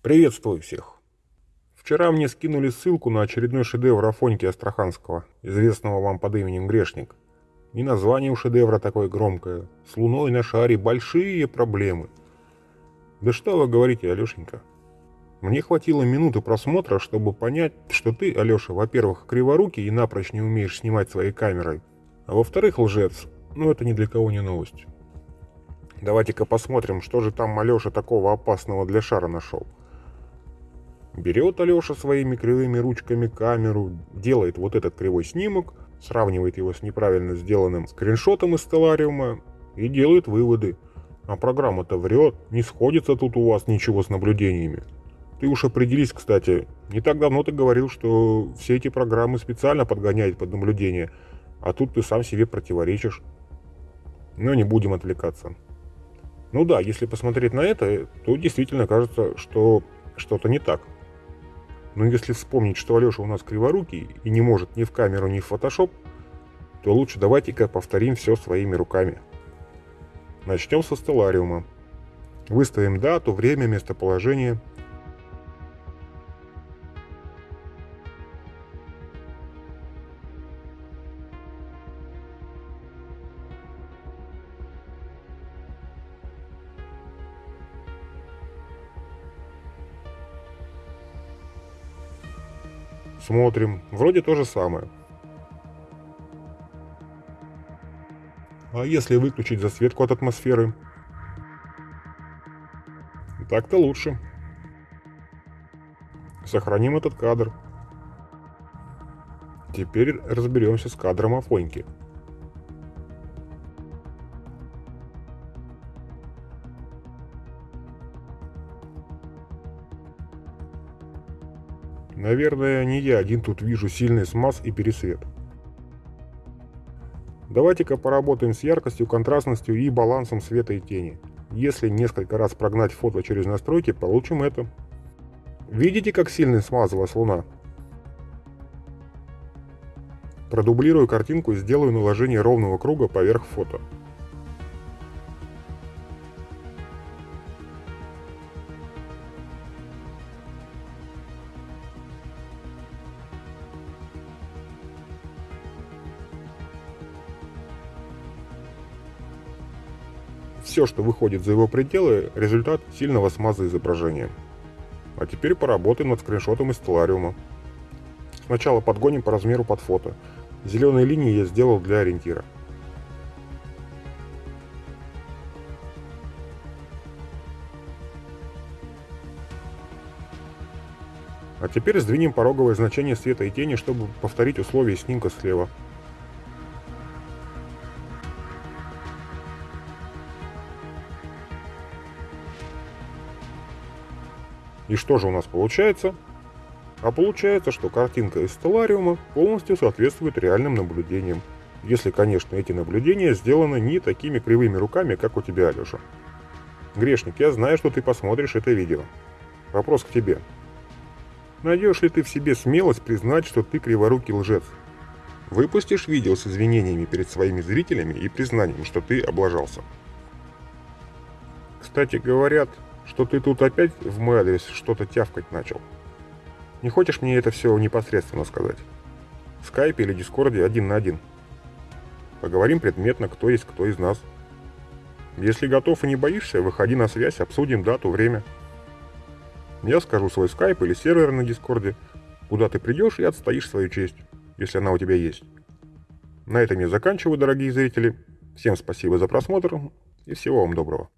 Приветствую всех. Вчера мне скинули ссылку на очередной шедевр Афоньки Астраханского, известного вам под именем Грешник. И название у шедевра такое громкое. С луной на шаре большие проблемы. Да что вы говорите, Алешенька? Мне хватило минуты просмотра, чтобы понять, что ты, Алеша, во-первых, криворукий и напрочь не умеешь снимать своей камерой, а во-вторых, лжец. Ну это ни для кого не новость. Давайте-ка посмотрим, что же там Алеша такого опасного для шара нашел. Берет Алеша своими кривыми ручками камеру, делает вот этот кривой снимок, сравнивает его с неправильно сделанным скриншотом из стеллариума и делает выводы. А программа-то врет, не сходится тут у вас ничего с наблюдениями. Ты уж определись, кстати, не так давно ты говорил, что все эти программы специально подгоняют под наблюдение, а тут ты сам себе противоречишь. Но не будем отвлекаться. Ну да, если посмотреть на это, то действительно кажется, что что-то не так. Но если вспомнить, что Алеша у нас криворукий и не может ни в камеру, ни в фотошоп, то лучше давайте-ка повторим все своими руками. Начнем со стеллариума. Выставим дату, время, местоположение. Смотрим. Вроде то же самое. А если выключить засветку от атмосферы? Так-то лучше. Сохраним этот кадр. Теперь разберемся с кадром Афоньки. Наверное, не я один тут вижу сильный смаз и пересвет. Давайте-ка поработаем с яркостью, контрастностью и балансом света и тени. Если несколько раз прогнать фото через настройки, получим это. Видите, как сильно смазалась луна? Продублирую картинку и сделаю наложение ровного круга поверх фото. Все, что выходит за его пределы, результат сильного смаза изображения. А теперь поработаем над скриншотом из стеллариума. Сначала подгоним по размеру под фото. Зеленые линии я сделал для ориентира. А теперь сдвинем пороговое значение света и тени, чтобы повторить условия снимка слева. И что же у нас получается? А получается, что картинка из стеллариума полностью соответствует реальным наблюдениям. Если, конечно, эти наблюдения сделаны не такими кривыми руками, как у тебя, Алеша. Грешник, я знаю, что ты посмотришь это видео. Вопрос к тебе. Найдешь ли ты в себе смелость признать, что ты криворукий лжец? Выпустишь видео с извинениями перед своими зрителями и признанием, что ты облажался. Кстати, говорят, что ты тут опять в мой адрес что-то тявкать начал. Не хочешь мне это все непосредственно сказать? В скайпе или дискорде один на один. Поговорим предметно, кто есть кто из нас. Если готов и не боишься, выходи на связь, обсудим дату, время. Я скажу свой скайп или сервер на дискорде, куда ты придешь и отстоишь свою честь, если она у тебя есть. На этом я заканчиваю, дорогие зрители. Всем спасибо за просмотр и всего вам доброго.